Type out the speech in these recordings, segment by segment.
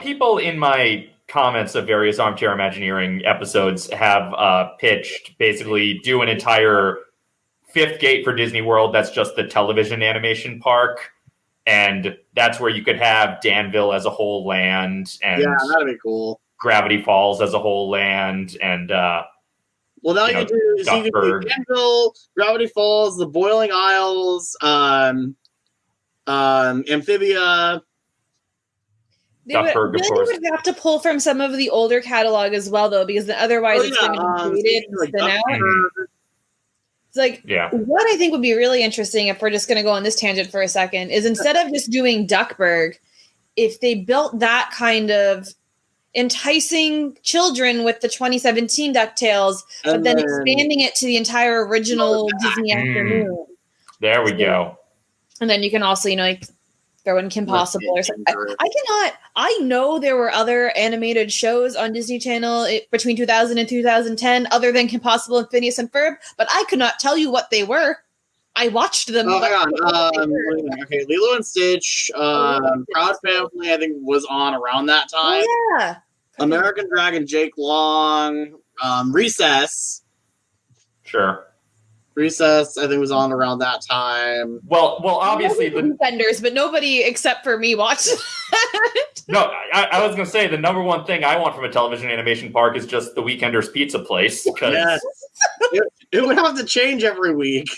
people in my comments of various armchair imagineering episodes have uh, pitched basically do an entire fifth gate for Disney World. That's just the television animation park. And that's where you could have Danville as a whole land and Yeah, that'd be cool. Gravity Falls as a whole land and uh, Well, now You know, do so you can do Danville, Gravity Falls, the Boiling Isles, um, um, Amphibia. They would, Duckburg, of really course. would have to pull from some of the older catalog as well, though, because otherwise Oh, it's yeah, going to um, be dated and like spin out. It's like yeah. what I think would be really interesting if we're just going to go on this tangent for a second is instead of just doing Duckburg, if they built that kind of enticing children with the 2017 DuckTales, but then, then- expanding it to the entire original Disney Mm. afternoon. There we go. And then you can also, you know, like throw in Kim Possible or something. I, I cannot. I know there were other animated shows on Disney Channel eh, between 2000 and 2010, other than Kim Possible and Phineas and Ferb, but I could not tell you what they were. I watched them. Oh, but hang I don't know what they on. Um, okay, Lilo and Stitch, um, Proud Family, I think was on around that time. Oh, yeah. American Dragon, Jake Long, um, Recess. Sure. Recess, I think was on around that time. Well, well, obviously the Weekenders, but nobody except for me watched it. no. I, I was gonna say the number one thing I want from a television animation park is just the Weekenders Pizza Place because Yes. it, it would have to change every week.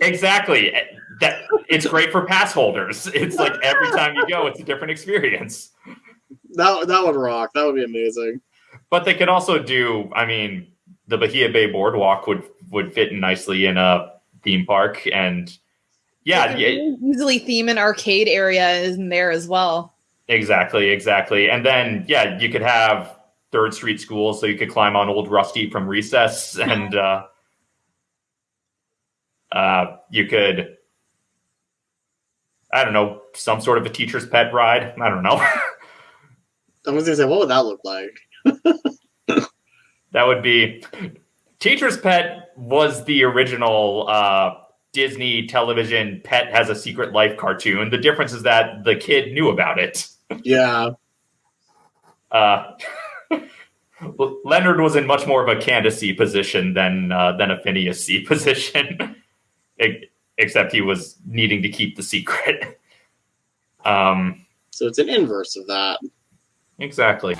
exactly eh, that it's great for pass holders. It's like every time you go, it's a different experience. That that would rock. That would be amazing. But they could also do. I mean, the Bahia Bay Boardwalk would would fit in nicely in a theme park, and yeah, They yeah, could easily theme an arcade area in there as well. exactly, exactly. And then yeah, you could have Third Street School, so you could climb on Old Rusty from Recess, and uh, uh, you could. I don't know, some sort of a teacher's pet ride. I don't know. I was gonna say, what would that look like? That would be Teacher's Pet was the original uh, Disney television Pet Has a Secret Life cartoon. The difference is that the kid knew about it. Yeah, Uh, Leonard was in much more of a Candace position than uh, than a Phineas C position, except he was needing to keep the secret. Um, so it's an inverse of that. exactly.